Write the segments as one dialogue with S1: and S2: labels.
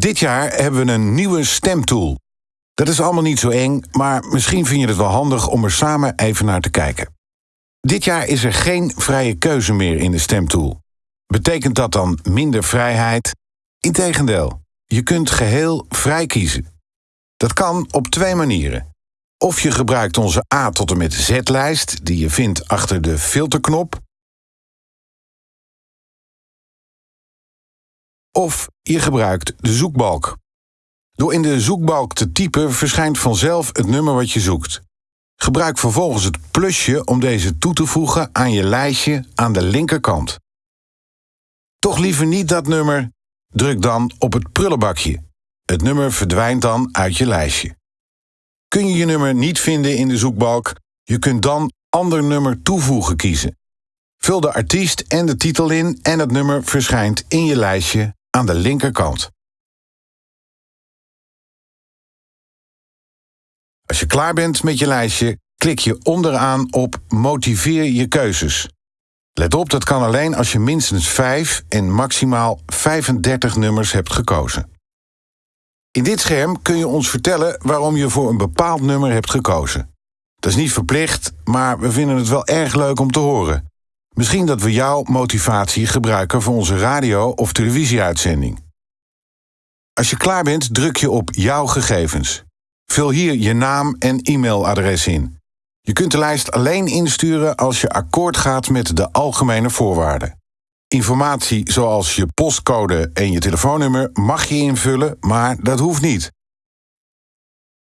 S1: Dit jaar hebben we een nieuwe stemtool. Dat is allemaal niet zo eng, maar misschien vind je het wel handig om er samen even naar te kijken. Dit jaar is er geen vrije keuze meer in de stemtool. Betekent dat dan minder vrijheid? Integendeel, je kunt geheel vrij kiezen. Dat kan op twee manieren. Of je gebruikt onze A tot en met Z-lijst, die je vindt achter de filterknop. Of je gebruikt de zoekbalk. Door in de zoekbalk te typen verschijnt vanzelf het nummer wat je zoekt. Gebruik vervolgens het plusje om deze toe te voegen aan je lijstje aan de linkerkant. Toch liever niet dat nummer? Druk dan op het prullenbakje. Het nummer verdwijnt dan uit je lijstje. Kun je je nummer niet vinden in de zoekbalk? Je kunt dan ander nummer toevoegen kiezen. Vul de artiest en de titel in en het nummer verschijnt in je lijstje aan de linkerkant. Als je klaar bent met je lijstje, klik je onderaan op Motiveer je keuzes. Let op, dat kan alleen als je minstens 5 en maximaal 35 nummers hebt gekozen. In dit scherm kun je ons vertellen waarom je voor een bepaald nummer hebt gekozen. Dat is niet verplicht, maar we vinden het wel erg leuk om te horen. Misschien dat we jouw motivatie gebruiken voor onze radio- of televisieuitzending. Als je klaar bent, druk je op Jouw gegevens. Vul hier je naam en e-mailadres in. Je kunt de lijst alleen insturen als je akkoord gaat met de algemene voorwaarden. Informatie zoals je postcode en je telefoonnummer mag je invullen, maar dat hoeft niet.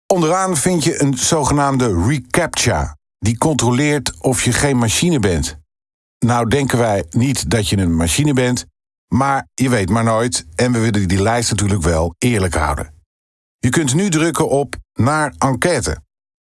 S1: Onderaan vind je een zogenaamde reCAPTCHA. Die controleert of je geen machine bent. Nou denken wij niet dat je een machine bent, maar je weet maar nooit en we willen die lijst natuurlijk wel eerlijk houden. Je kunt nu drukken op naar enquête.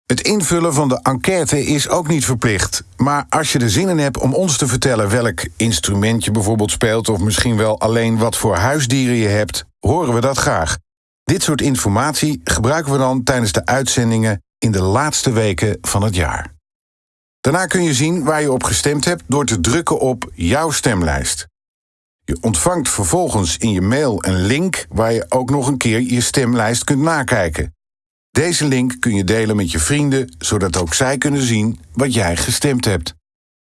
S1: Het invullen van de enquête is ook niet verplicht. Maar als je er zin in hebt om ons te vertellen welk instrument je bijvoorbeeld speelt, of misschien wel alleen wat voor huisdieren je hebt, horen we dat graag. Dit soort informatie gebruiken we dan tijdens de uitzendingen in de laatste weken van het jaar. Daarna kun je zien waar je op gestemd hebt door te drukken op jouw stemlijst. Je ontvangt vervolgens in je mail een link waar je ook nog een keer je stemlijst kunt nakijken. Deze link kun je delen met je vrienden, zodat ook zij kunnen zien wat jij gestemd hebt.